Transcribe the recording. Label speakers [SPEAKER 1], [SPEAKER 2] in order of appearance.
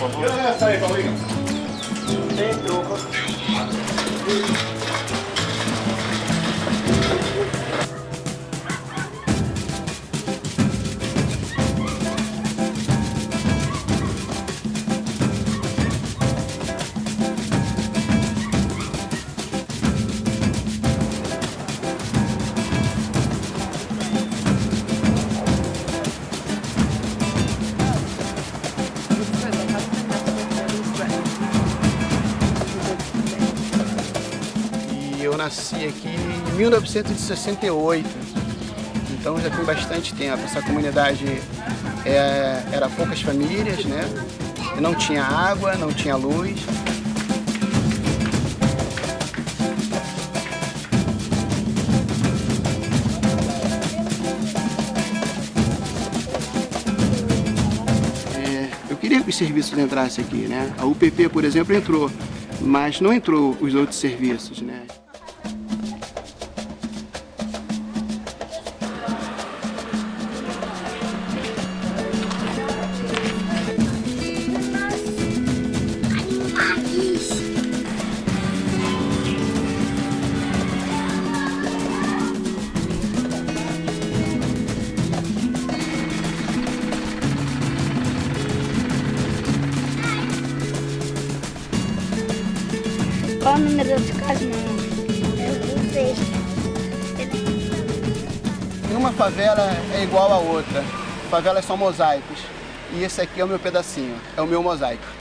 [SPEAKER 1] por favor.
[SPEAKER 2] Essa aí, Paulinho.
[SPEAKER 3] Eu nasci aqui em 1968, então já tem bastante tempo. Essa comunidade é, era poucas famílias, né? Não tinha água, não tinha luz. É, queria que os serviços entrassem aqui, né? A UPP, por exemplo, entrou, mas não entrou os outros serviços, né?
[SPEAKER 4] Qual o número de casa, sei.
[SPEAKER 3] Nenhuma favela é igual a outra. Favelas são mosaicos. E esse aqui é o meu pedacinho, é o meu mosaico.